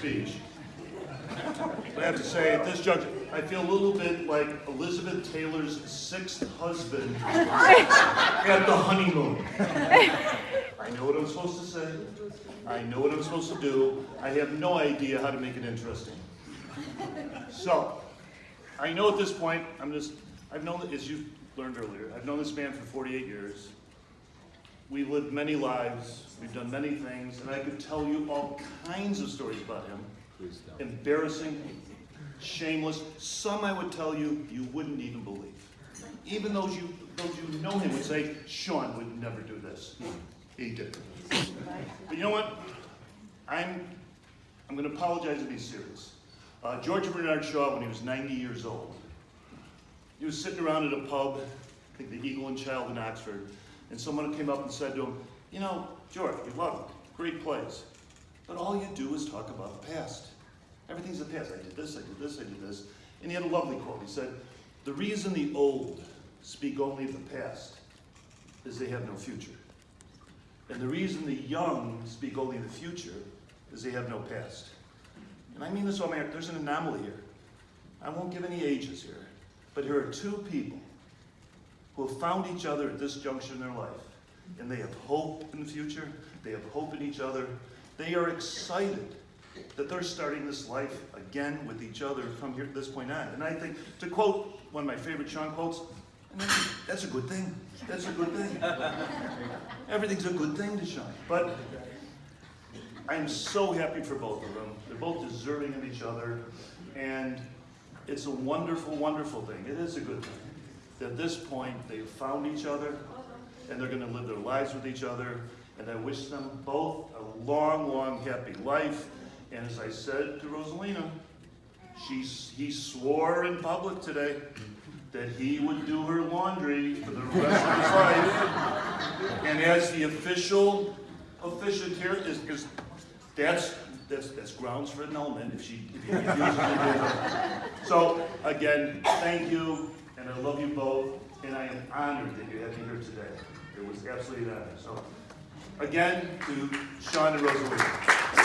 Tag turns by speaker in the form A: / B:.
A: speech. I have to say, at this juncture, I feel a little bit like Elizabeth Taylor's sixth husband at the honeymoon. I know what I'm supposed to say. I know what I'm supposed to do. I have no idea how to make it interesting. So, I know at this point, I'm just, I've known, as you've learned earlier, I've known this man for 48 years. We've lived many lives, we've done many things, and I could tell you all kinds of stories about him. Embarrassing, shameless, some I would tell you you wouldn't even believe. Even those you, those you know him would say, Sean would never do this. He did. But you know what? I'm, I'm gonna apologize and be serious. Uh, George Bernard Shaw, when he was 90 years old, he was sitting around at a pub, I think the Eagle and Child in Oxford, and someone came up and said to him, you know, George, you love it, great place, but all you do is talk about the past. Everything's the past. I did this, I did this, I did this. And he had a lovely quote. He said, the reason the old speak only of the past is they have no future. And the reason the young speak only of the future is they have no past. And I mean this, oh all there's an anomaly here. I won't give any ages here, but here are two people who have found each other at this juncture in their life. And they have hope in the future, they have hope in each other. They are excited that they're starting this life again with each other from here to this point on. And I think, to quote one of my favorite Sean quotes, that's a good thing. That's a good thing. Everything's a good thing to Sean. But I'm so happy for both of them. They're both deserving of each other. And it's a wonderful, wonderful thing. It is a good thing. At this point, they've found each other and they're going to live their lives with each other. And I wish them both a long, long, happy life. And as I said to Rosalina, she, he swore in public today that he would do her laundry for the rest of his life. And as the official officiant here is because that's that's that's grounds for annulment if she if he. So again, thank you, and I love you both, and I am honored that you have me here today. It was absolutely an honor. So again, to Sean and
B: you.